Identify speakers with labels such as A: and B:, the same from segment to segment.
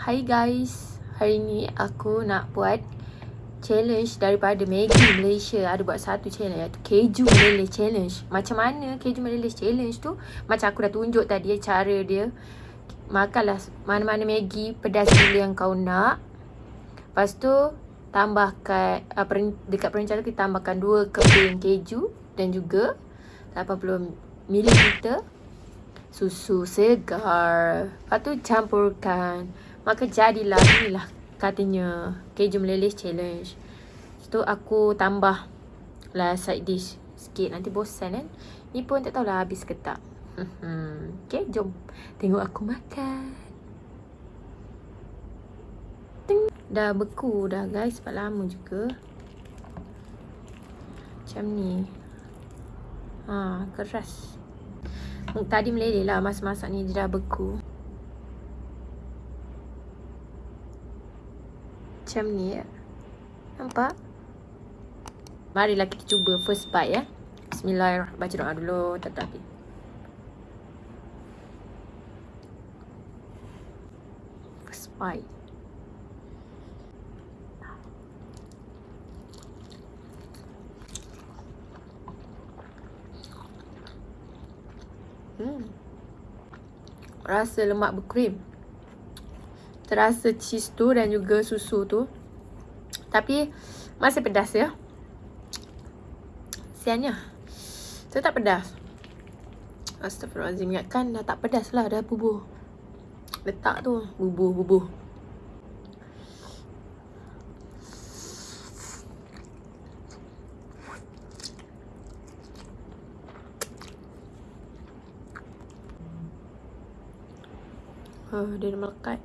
A: Hai guys, hari ni aku nak buat challenge daripada Maggi Malaysia. Ada buat satu challenge iaitu keju meleleh challenge. Macam mana keju meleleh challenge tu? Macam aku dah tunjuk tadi cara dia. Makanlah mana-mana Maggi pedas gila yang kau nak. Lepas tu tambahkan uh, dekat perencana kita tambahkan 2 keping keju dan juga 80 ml susu segar. Lepas tu campurkan Maka jadilah inilah katanya keju meleleh challenge. So aku tambah lah side dish sikit nanti bosan kan. Ni pun tak tahulah habis ke tak. okay, jom tengok aku makan. Ting. Dah beku dah guys, sebab lama juga. Macam ni. Ha, keras. Tadi meleleh lah masa-masa ni dia dah beku. Macam ni ya. Nampak? Marilah kita cuba first bite ya. Bismillahirrahmanirrahim. Baca doa dulu tak tapi. First bite. Hmm. Rasa lemak berkrim terasa cheese tu dan juga susu tu. Tapi masih pedas ya. Siannya. Saya tak pedas. Astagfirullahaladzim. Ingatkan dah tak pedas lah. Dah bubuh. Letak tu. Bubuh-bubuh. Oh, dia melekat.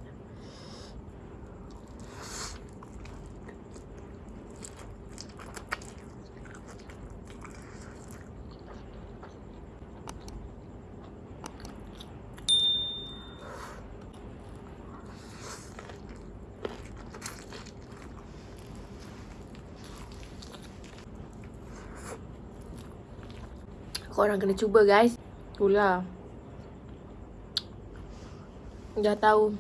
A: Korang kena cuba guys. Itulah. Dah tahu.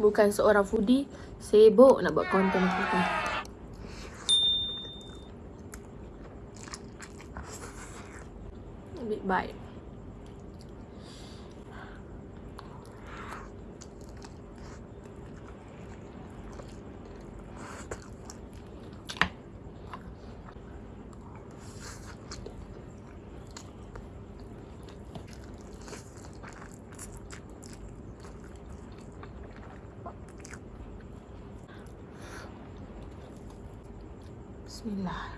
A: Bukan seorang foodie Sibuk nak buat konten kita bite Bismillah.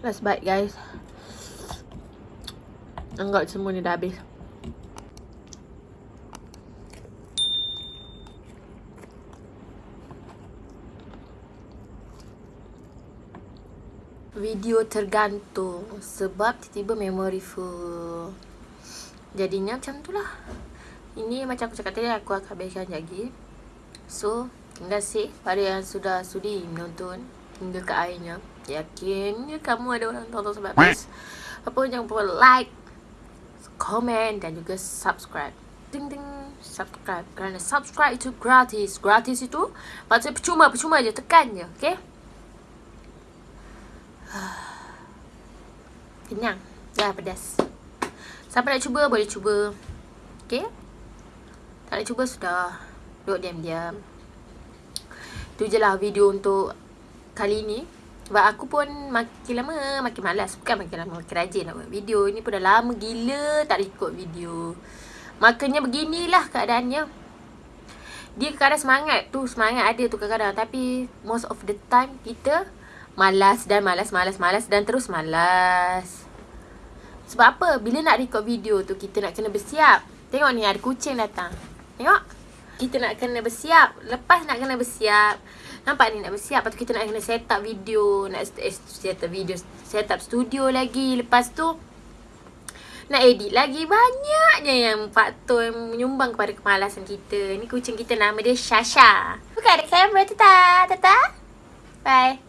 A: Last bite guys. Anggap semua ni dah habis. Video tergantung sebab tiba-tiba memory full. Jadinya macam tu lah. Ini macam aku cakap tadi aku akan habiskan lagi. So, terima kasih pada yang sudah sudi menonton hingga ke akhirnya. Yakin ya, kamu ada orang tonton sampai habis. Apa jangan lupa like, komen dan juga subscribe. Ding ding subscribe kerana subscribe itu gratis. Gratis itu maksudnya percuma percuma je tekan je, okay? Kenyang. Dah pedas. Siapa nak cuba boleh cuba. Okay Tak nak cuba sudah. Duduk diam-diam. Itu je lah video untuk Kali ni. Sebab aku pun makin lama makin malas. Bukan makin lama makin rajin nak buat video. Ini pun dah lama gila tak record video. Makanya beginilah keadaannya. Dia kadang semangat tu Semangat ada tu kadang-kadang. Tapi most of the time kita malas dan malas malas malas dan terus malas. Sebab apa? Bila nak record video tu kita nak kena bersiap. Tengok ni ada kucing datang. Tengok. Kita nak kena bersiap. Lepas nak kena bersiap. Nampak ni nak bersiap. Lepas tu kita nak kena set up video. Nak eh, set up video. Set up studio lagi. Lepas tu. Nak edit lagi Banyaknya yang faktor yang menyumbang kepada kemalasan kita Ni kucing kita nama dia Shasha Buka ada kamera Tata Tata Bye